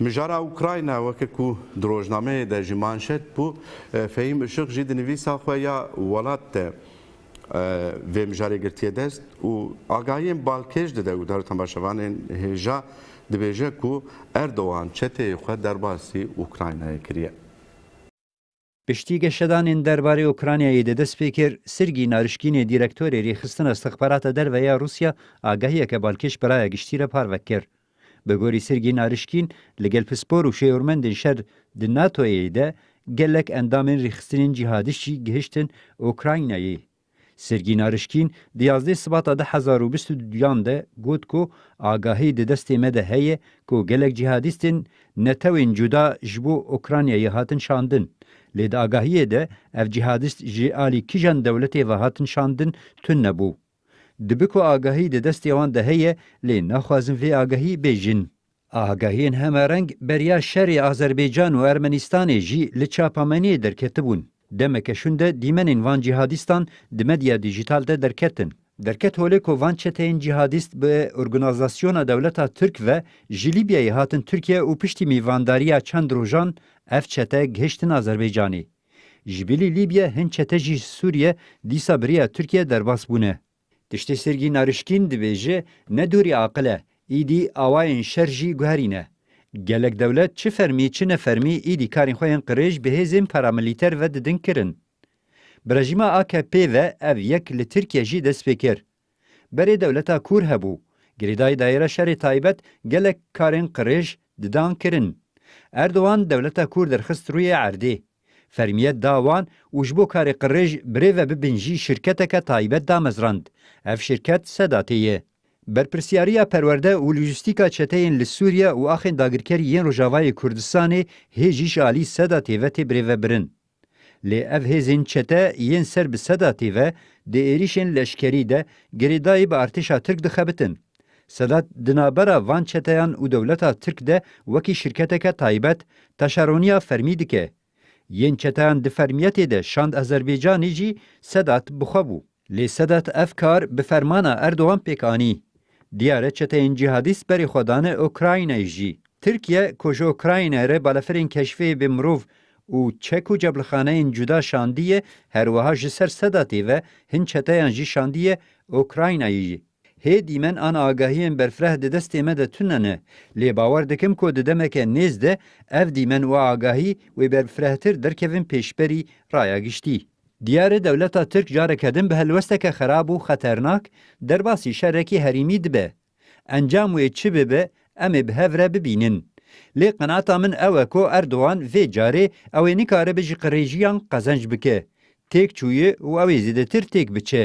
Mijara Ukrayna weke ku di rojnameyê de ji manşet bû, Fehîm Işık jî di nivîsa xwe ya Welat de vê mijarê girtiye dest û agahiyên balkêş dide û darotembaşevanên hêja dibêje ku Erdogan çeteyê xwe derbasî Ukraynayê kiriye. Piştî geşedanên derbarê Ûkranyayê de dest pê kir, Sirgî Narişkînê Dîrektorê Rêxistina Îstixbarata Derve ya Rûsya agahiyeke balkêş bi raya giştî re parve kir. Bi gorî Sirgî Narişkîn, li gel pispor û şêwirmendên şer di NATO'yê de gelek endamên rêxistinên cîhadîst jî gihiştin Ûkranyayê. Sergî Narişkîn di yazdeh Sibata du hezar û bîst û duyan de got ku agahî di destê me de heye ku gelek cîhadîstên netewên cuda ji bo Ûkranyayê hatin şandin. Lê di agahiyê de ev cîhadîst ji alî kijan dewletê ve hatin şandin tun nebû. Dibe ku agahî di destê wan de heye lê naxwazin vê agahî bê jin. Agahiyên hemereng beriya şerê Azerbaycan û Ermenistanê jî li çapameniyê derketibûn. Demeke şûn de dîmenên van cîhadîstan di medya dîjîtal de derketin. Derket holê ku van çeteyên cîhadîst bi orgnazasyona dewleta Tirk ve ji Lîbyayê hatin Tirkiye û piştî mîvandariya çend rojan ev çete gihiştin Azerbaycanê. Ji bilî Lîbya hin çete jî ji Sûriye dîsa bi riya Tirkiye derbas bûne. Tiştê Sirgî Narişkîn dibêje ne dorî aqil e, îdî awayên şer jî guherî ne. Gelek dewlet çi fermî çi nefermî îdî karên xwe yên qirêj bi hêzên paramilîter ve didin kirin. Bi rejîma akp ve ev yek li Tirkiye jî dest pê kir. Berê dewleta kûr hebû, girêdayî dayîra şerê taybet gelek karên qirêj didan kirin. Erdogan dewleta kûr derxist rûyê erdê. fermiyet da wan û ji bo karê qirêj birê ve bibin jî şirketeke taybet damezrand. Ev şirket Sedatê ye. Berpirsyariya perwerde û lojîstîka çeteyên li Sûriye û axên dagirkerî yên Rojavayê Kurdistanê hê jî ji alî Sedatê ve tê birêvebirin. Lê ev hêzên çete yên ser bi Sedatê ve di êrîşên leşkerî de girêdayî bi artêşa Tirk dixebitin. Sedat di navbera van çeteyan û dewleta Tirk de wekî şirketeke taybet taşeroniya fermî dike. Yên çeteyan di fermiyetê de şand Azerbaycanê jî Sedat bi xwe bû. Lê Sedat ev kar bi fermana Erdogan pêk anî. Diyar e çeteyên cîhadîst berê xwe dane Ukraynayê jî. Tirkiye ku ji Ukraynayê re balafirên keşfê bê mirov û çek û cebilxaneyên cuda şandiye, her wiha ji ser Sedatê ve hin çeteyan jî şandiye Ukraynayê jî. Hê dîmen an agahiyên berfireh di destê me de tune ne, lê bawer dikim ku di demeke nêz de ev dîmen û agahî wê berfirehtir derkevin pêşberî raya giştî. Diyar e dewleta Tirk careke din bi helwesteke xerab û xeternak derbasî şerekî herîmî dibe. Encam wê çi bibe em ê bi hev re bibînin. Lê qenaata min ew e ku Erdogan vê carê ew ê nikaribe ji qirêjiyan qezenc bike. Têk çûye û ew ê zêdetir têk biçe.